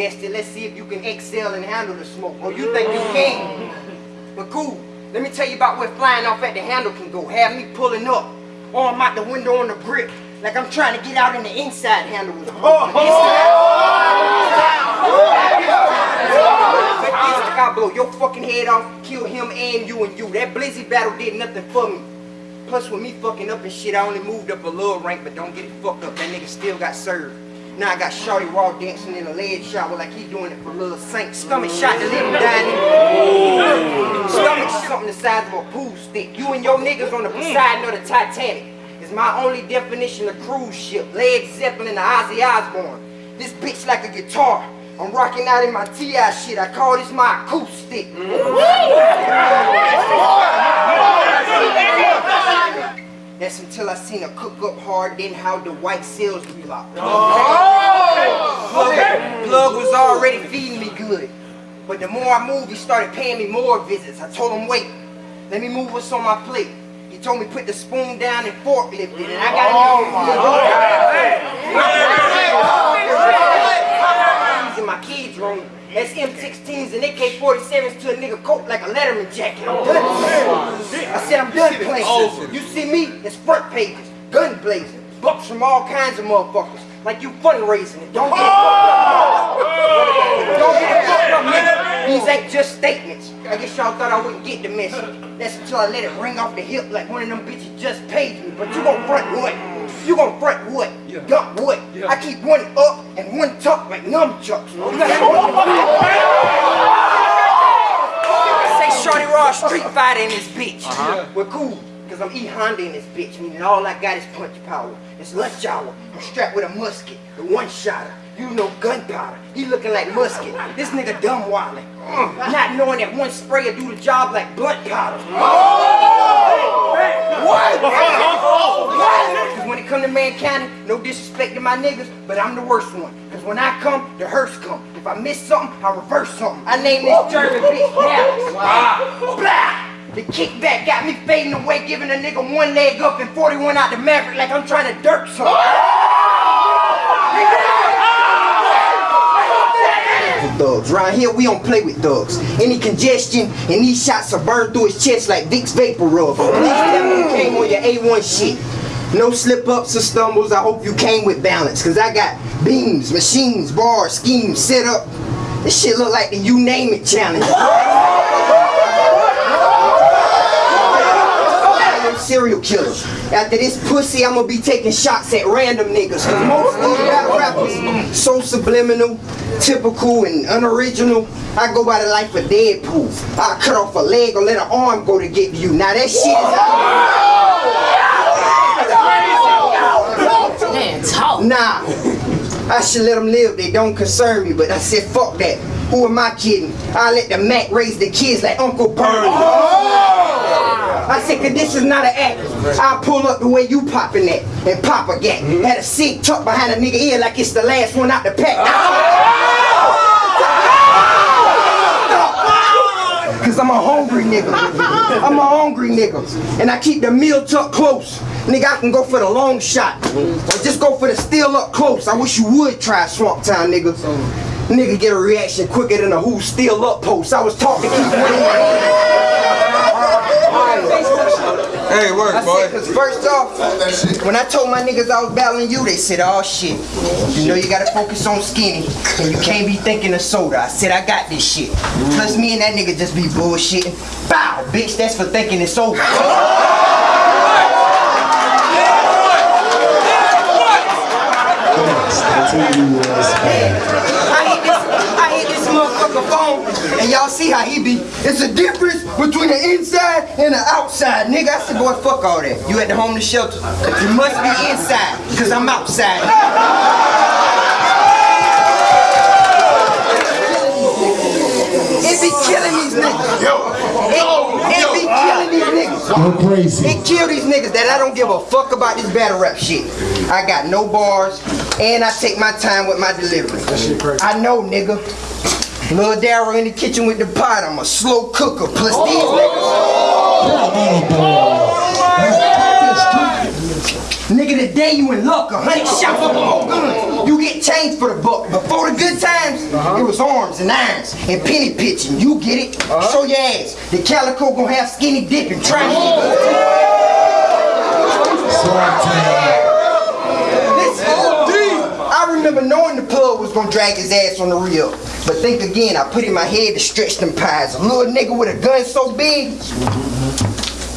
tested. Let's see if you can excel and handle the smoke. Or you think you can. But cool. Let me tell you about where flying off at the handle can go. Have me pulling up. Or I'm out the window on the grip. Like I'm trying to get out in the inside handle. Oh, oh, oh I blow your fucking head off, kill him and you and you. That Blizzy battle did nothing for me. Plus, with me fucking up and shit, I only moved up a little rank, but don't get it fucked up. That nigga still got served. Now I got Shorty Raw dancing in a lead shower like he doing it for Little Saint. Stomach shot to live dining. Stomach something the size of a pool stick. You and your niggas on the mm. Poseidon of the Titanic is my only definition of cruise ship. Led Zeppelin to Ozzy Osbourne. This bitch like a guitar. I'm rocking out in my T.I. shit. I call this my acoustic. That's until I seen her cook up hard, then how the white cells relock. Oh! Plug, Plug was already feeding me good. But the more I moved, he started paying me more visits. I told him, wait, let me move what's on my plate. He told me put the spoon down and forklift it, and I got oh, in my kids' room. That's M16s and AK-47s to a nigga coat like a Letterman jacket. I'm done. I said I'm done playing. You see me? It's front pages, gun blazing, bucks from all kinds of motherfuckers. Like you fundraising it. Don't get fucked up. Don't get fucked up, nigga. These ain't just statements. I guess y'all thought I wouldn't get the message. That's until I let it ring off the hip like one of them bitches just paid me. But you gon' front what? You gon' front what? Yeah. Dump what? Yeah. I keep one up and one tuck like nunchucks. You Say Shorty Raw Street Fighter in this bitch. Uh -huh. We're cool. Cause I'm E Honda in this bitch, meaning all I got is punch power. It's lunch hour. I'm strapped with a musket, the one shotter. You know gunpowder. He looking like musket. This nigga dumb wildin'. Mm. Not knowing that one sprayer do the job like blunt powder. Oh! What? Cause when it come to man county, no disrespect to my niggas, but I'm the worst one. Cause when I come, the hearse come. If I miss something, I reverse something. I name this German bitch Dallas. Wow. Blah! The kickback got me fading away, giving a nigga one leg up and 41 out the Maverick like I'm trying to dirt something. Thugs. Around here, we don't play with thugs. Any congestion and these shots are burned through his chest like Vicks VapoRub. Came on your A1 shit. No slip ups or stumbles. I hope you came with balance. Cause I got beams, machines, bars, schemes set up. This shit look like the you name it challenge. Serial killer. After this pussy, I'm gonna be taking shots at random niggas. Cause most of these rap rappers so subliminal, typical, and unoriginal. I go by the life of Deadpool. I cut off a leg or let an arm go to get you. Now that shit is out. Nah. I should let them live, they don't concern me, but I said fuck that. Who am I kidding? I let the Mac raise the kids like Uncle Bernie. Oh! I said, cause this is not an act. I pull up the way you popping that and pop a gat. Mm -hmm. Had a seat tucked behind a nigga ear like it's the last one out the pack. Oh! Cause I'm a hungry nigga. I'm a hungry nigga. And I keep the meal tucked close. Nigga, I can go for the long shot. Or just go for the steal up close. I wish you would try Swamp Town, nigga. Nigga get a reaction quicker than a who steal up post. I was talking keep winning. Hey, work, I boy. Said, Cause first off, when I told my niggas I was battling you, they said, oh shit. You know you gotta focus on skinny, and you can't be thinking of soda. I said, I got this shit. Plus me and that nigga just be bullshitting. Bow, bitch, that's for thinking it's over. And y'all see how he be. It's a difference between the inside and the outside. Nigga, I said, boy, fuck all that. You at the homeless shelter. You must be inside, because I'm outside. It be killing these niggas. Yo. It, it be killing these niggas. Go crazy. It kill these niggas that I don't give a fuck about this battle rap shit. I got no bars, and I take my time with my delivery. I know, nigga. Lil Daryl in the kitchen with the pot. I'm a slow cooker. Plus oh. these niggas. Oh. Nigga, the day you in luck, a hundred shots up more guns. You get changed for the buck. Before the good times, uh-huh. it was arms and irons and penny pitching. You get it? Uh-huh. Show your ass. The calico gonna have skinny dip and try This OD. I remember knowing the plug was gonna drag his ass on the reel. But think again, I put in my head to stretch them pies. A little nigga with a gun so big.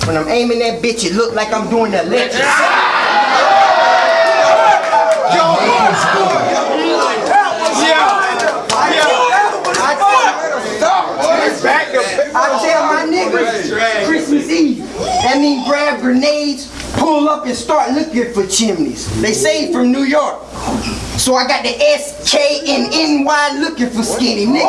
When I'm aiming that bitch, it look like I'm doing the electric. I tell my niggas Christmas Eve. That mean grab grenades, pull up and start looking for chimneys. They say from New York. So I got the S, K, and NY looking for skinny, nigga.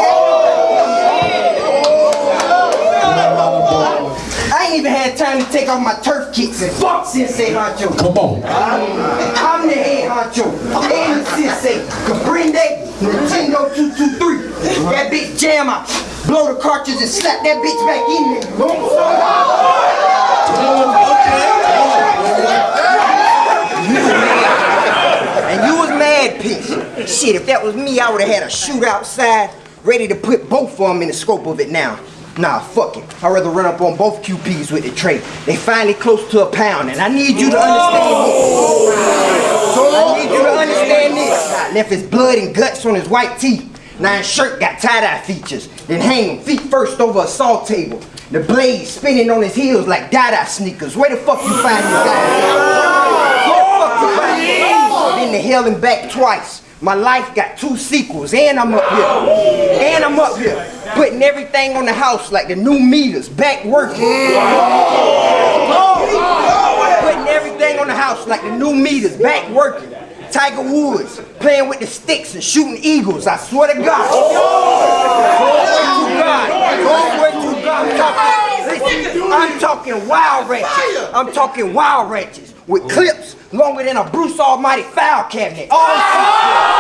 I ain't even had time to take off my turf kicks and fuck Sensei Honcho. Come on. I'm the head honcho. And the Sensei. Caprinde, Nintendo 223. That bitch jam out. Blow the cartridge and slap that bitch back in there. And you was mad, Peach. Shit, if that was me, I would have had a shoot outside, ready to put both of them in the scope of it now. Nah, fuck it. I'd rather run up on both QPs with the tray. They finally close to a pound, and I need you to understand this. I need you to understand this. I left his blood and guts on his white tee. Now his shirt got tie-dye features. Then hang him feet first over a saw table. The blade spinning on his heels like Dada sneakers. Where the fuck you find this guy? Where the fuck you find hell and back twice. My life got two sequels, and I'm up here. And I'm up here, putting everything on the house like the new meters, back working. Putting everything on the house like the new meters, back working. Tiger Woods, playing with the sticks and shooting eagles, I swear to God. God. God. I'm talking, I'm talking wild ratchets. I'm talking wild ratchets with clips longer than a Bruce Almighty file cabinet. Oh, oh!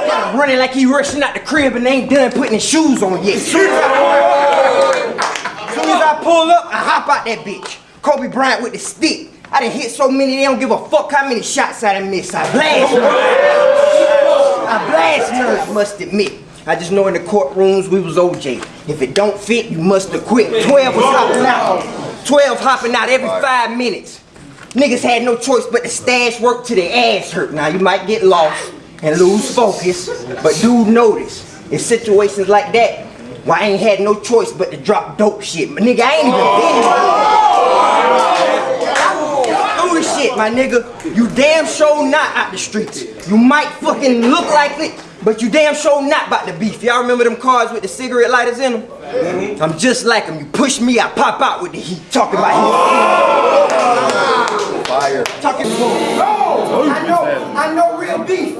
All Got him running like he rushing out the crib and ain't done putting his shoes on yet. Soon as I, soon as I pull up, I hop out that bitch. Kobe Bryant with the stick. I done hit so many, they don't give a fuck how many shots I done missed. I blast nerds. I blast nerds, must admit. I just know in the courtrooms we was OJ. If it don't fit, you must have quit. 12 was hopping out. 12 hopping out every five minutes. Niggas had no choice but to stash work till their ass hurt. Now you might get lost and lose focus, but do notice. In situations like that, why I ain't had no choice but to drop dope shit. My nigga, I ain't even been through shit, my nigga. You damn sure not out the streets. You might fucking look like it, but you damn sure not about the beef. Y'all remember them cars with the cigarette lighters in them? Mm-hmm. I'm just like them. You push me, I pop out with the heat. Talking about heat. Oh, fire. Talking I know, I know real beef.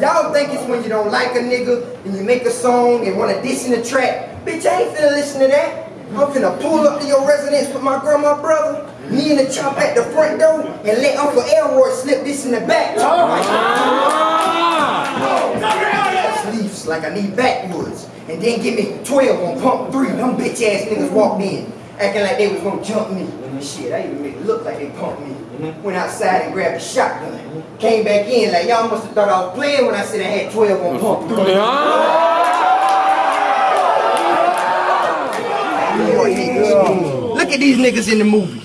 Y'all think it's when you don't like a nigga and you make a song and wanna diss in the track. Bitch, I ain't finna listen to that. I'm finna pull up to your residence with my grandma brother, me and the chop at the front door, and let Uncle Elroy slip this in the back. Like I need backwoods. And then give me 12 on pump three. Them bitch ass niggas walked in, acting like they was gonna jump me. Shit, I even made it look like they pumped me. Mm-hmm. Went outside and grabbed a shotgun. Mm-hmm. Came back in like y'all must have thought I was playing when I said I had 12 on pump three. Look at these niggas in the movie.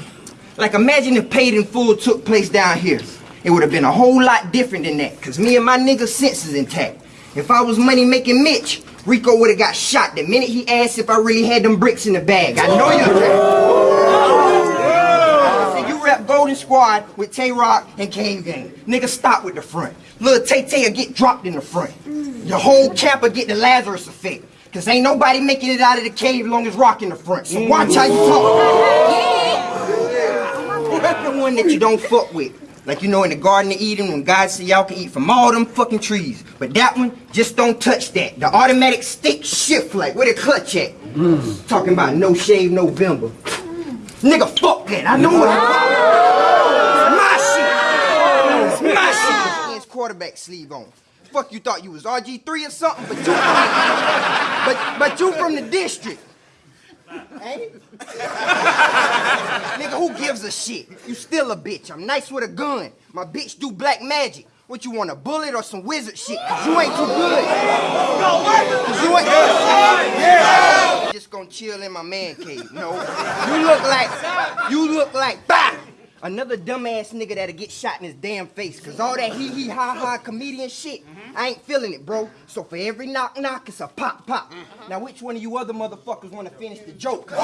Like imagine if Paid in Full took place down here. It would have been a whole lot different than that. Cause me and my niggas senses intact. If I was money making Mitch, Rico would have got shot the minute he asked if I really had them bricks in the bag. I know you. So you rap Golden Squad with Tay Roc and Kane Gang. Nigga stop with the front. Little Tay Tay will get dropped in the front. Your whole camp will get the Lazarus effect. Cause ain't nobody making it out of the cave long as Rock in the front. So watch how you talk. the one that you don't fuck with. Like you know in the Garden of Eden when God said y'all can eat from all them fucking trees. But that one, just don't touch that. The automatic stick shift like where the clutch at? Talking about no shave November. Nigga, fuck that. I know what I'm It's my shit. My shit. Quarterback sleeve on. Fuck you thought you was RG3 or something, but you but but you from the district. Ain't it? Nigga, who gives a shit? You still a bitch. I'm nice with a gun. My bitch do black magic. What you want, a bullet or some wizard shit? Cause you ain't too good. Cause you ain't yeah. Just gonna chill in my man cave. No. You look like, you look like, bah! Another dumbass nigga that'll get shot in his damn face. Cause all that hee hee ha ha comedian shit, I ain't feeling it, bro. So for every knock knock, it's a pop pop. Now which one of you other motherfuckers wanna finish the joke?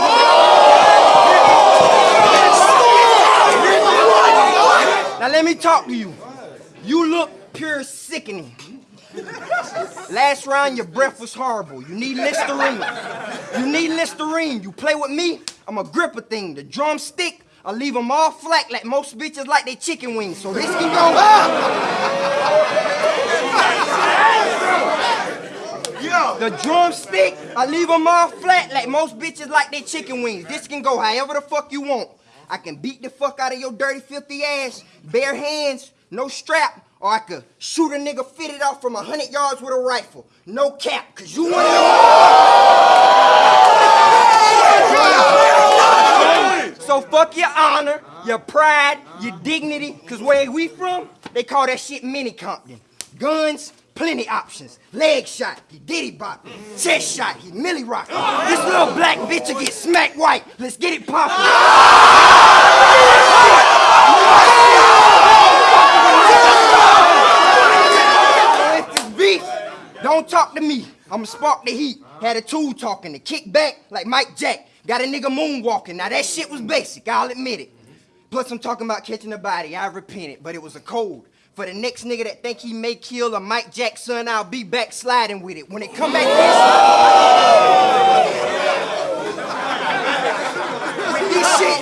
Now let me talk to you. You look pure sickening. Last round, your breath was horrible. You need Listerine. You need Listerine. You play with me, I'm a gripper thing. The drumstick, I leave them all flat like most bitches like they chicken wings. So this can go up. The drumstick, I leave them all flat like most bitches like they chicken wings. This can go however the fuck you want. I can beat the fuck out of your dirty, filthy ass, bare hands, no strap, or I could shoot a nigga fitted off from a hundred yards with a rifle. No cap, cause you want to So fuck your honor, your pride, your dignity, cause where we from, they call that shit mini Compton. Guns, plenty options. Leg shot, he diddy bop. Chest shot, he milli rock. This little black bitch will get smacked white. Let's get it poppin'. Don't talk to me. I'ma spark the heat. Had a tool talking to kick back like Mike Jack. Got a nigga moonwalking. Now that shit was basic, I'll admit it. Plus I'm talking about catching a body. I repented, but it was a code. For the next nigga that think he may kill a Mike Jack son, I'll be back sliding with it. When it come back with this shit.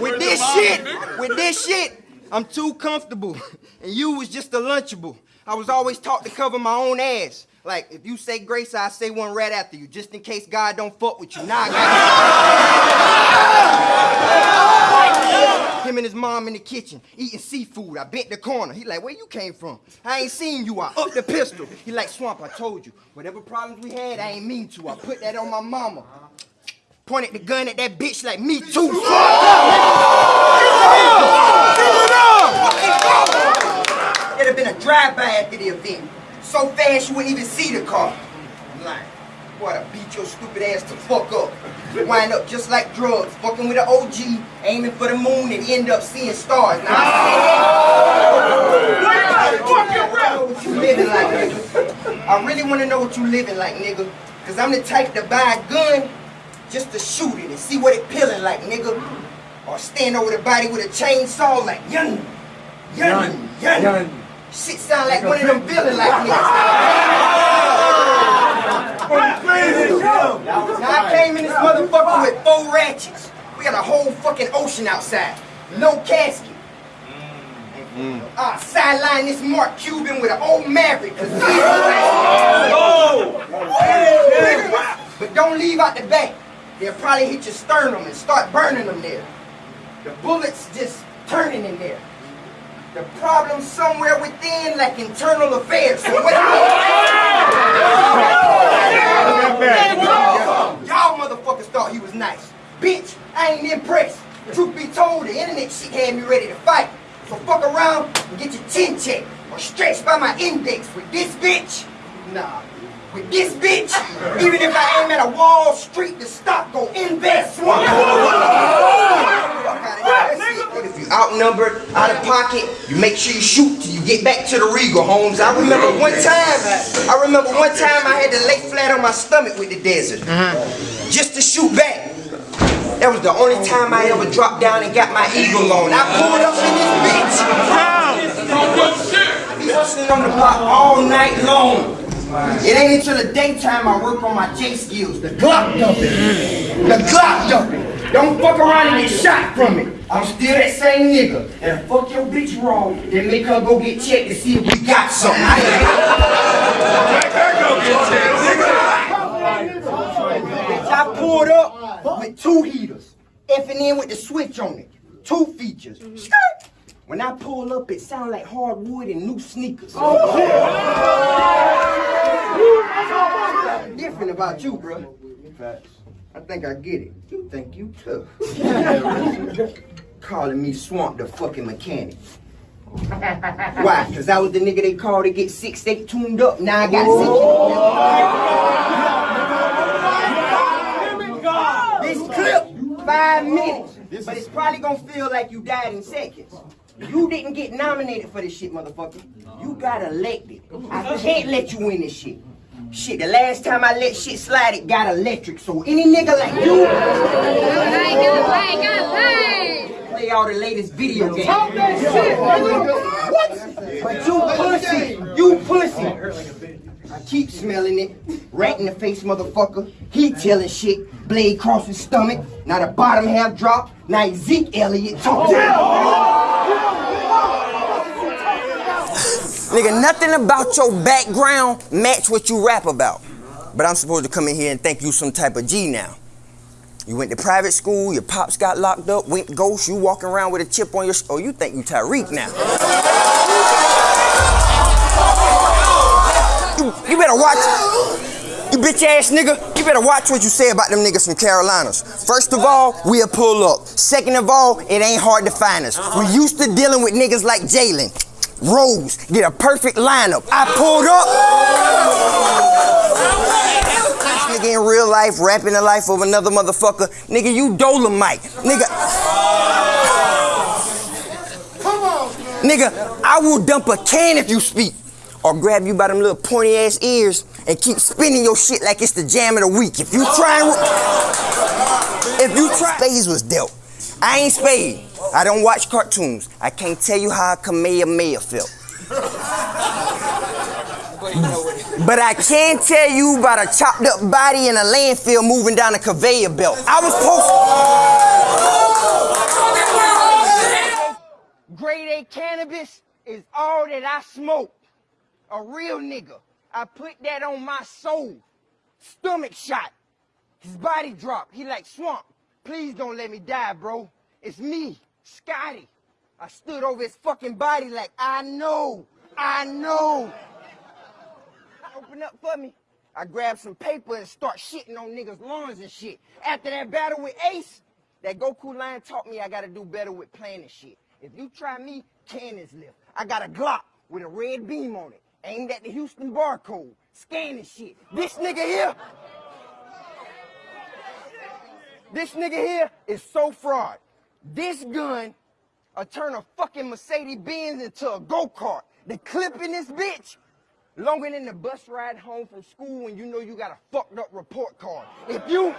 with this shit, with this shit, I'm too comfortable. And you was just a lunchable. I was always taught to cover my own ass. Like, if you say grace, I say one right after you, just in case God don't fuck with you. Now I Him and his mom in the kitchen, eating seafood. I bent the corner. He like, where you came from? I ain't seen you. I up the pistol. He like, Swamp, I told you. Whatever problems we had, I ain't mean to. I put that on my mama. Pointed the gun at that bitch like, me too. It'd have been a drive-by after the event. So fast you wouldn't even see the car. I'm like, boy, I beat your stupid ass to fuck up. Wind up just like drugs, fucking with an OG, aiming for the moon and end up seeing stars. Now I what you living like, nigga. I really want to know what you living like, nigga. Cause I'm the type to buy a gun just to shoot it and see what it peeling like, nigga. Or stand over the body with a chainsaw like, yun, yun, yun. yun. Shit sound like one of them villain like niggas. Now I came in this motherfucker with four ratchets. We got a whole fucking ocean outside. No casket. Mm. Uh, sideline this Mark Cuban with an old Maverick. Oh. But don't leave out the back. They'll probably hit your sternum and start burning them there. The bullets just turning in there. The problem somewhere within, like internal affairs. So what Y'all motherfuckers thought he was nice. Bitch, I ain't impressed. Truth be told, the internet shit had me ready to fight. So fuck around and get your chin checked or stretched by my index with this bitch. Nah. With this bitch, even if I aim at a Wall Street, the stock go invest. If you outnumbered, out of pocket, you make sure you shoot till you get back to the Regal, Holmes. I remember one time, I remember one time I had to lay flat on my stomach with the desert. Just to shoot back. That was the only time I ever dropped down and got my eagle on. I pulled up in this bitch. I be hustling on the block all night long. It ain't until the daytime I work on my J skills. The Glock dumping. The Glock dumping. Don't fuck around and get shot from it. I'm still that same nigga. And fuck your bitch wrong, then make her go get checked to see if we got something. Make her go get checked. I pulled up with two heaters. Effing in with the switch on it. Two features. Skirt. When I pull up, it sound like hardwood and new sneakers. Oh, Different about you, bro. I think I get it. You think you tough. Calling me Swamp the fucking mechanic. Why? Cause I was the nigga they called to get six eight tuned up. Now I got six. This clip, five minutes. But it's probably gonna feel like you died in seconds. You didn't get nominated for this shit, motherfucker. You got elected. I can't let you win this shit. Shit, the last time I let shit slide, it got electric. So any nigga like you play all the latest video games. Talk that shit, nigga. What? But you pussy. You pussy. I keep smelling it. Rat in the face, motherfucker. He telling shit. Blade cross his stomach. Now the bottom half drop. Now Zeke Elliott talking. Oh, Nigga, nothing about your background match what you rap about. But I'm supposed to come in here and think you some type of G now. You went to private school, your pops got locked up, went ghost, you walking around with a chip on your Oh, you think you Tyreek now. You, you better watch. You bitch ass nigga, you better watch what you say about them niggas from Carolinas. First of all, we'll pull up. Second of all, it ain't hard to find us. We used to dealing with niggas like Jalen. Rose, get a perfect lineup. I pulled up. Nigga in real life, rapping the life of another motherfucker. Nigga, you Dolomite. Nigga. Come on, Nigga, I will dump a can if you speak. Or grab you by them little pointy ass ears and keep spinning your shit like it's the jam of the week. If you try if you try Spades was dealt. I ain't Spade. I don't watch cartoons. I can't tell you how Kamehameha felt. But I can tell you about a chopped up body in a landfill moving down a conveyor belt. I was supposed Grade A cannabis is all that I smoke. A real nigga. I put that on my soul. Stomach shot. His body dropped. He like swamp. Please don't let me die, bro. It's me, Scotty. I stood over his fucking body like I know. I know. Open up for me. I grabbed some paper and start shitting on niggas' lawns and shit. After that battle with Ace, that Goku line taught me I gotta do better with planning shit. If you try me, cannons lift. I got a Glock with a red beam on it, aimed at the Houston barcode, scanning shit. This nigga here, this nigga here is so fraud. This gun will turn a fucking Mercedes Benz into a go-kart. The clip in this bitch longer than the bus ride home from school when you know you got a fucked up report card. If you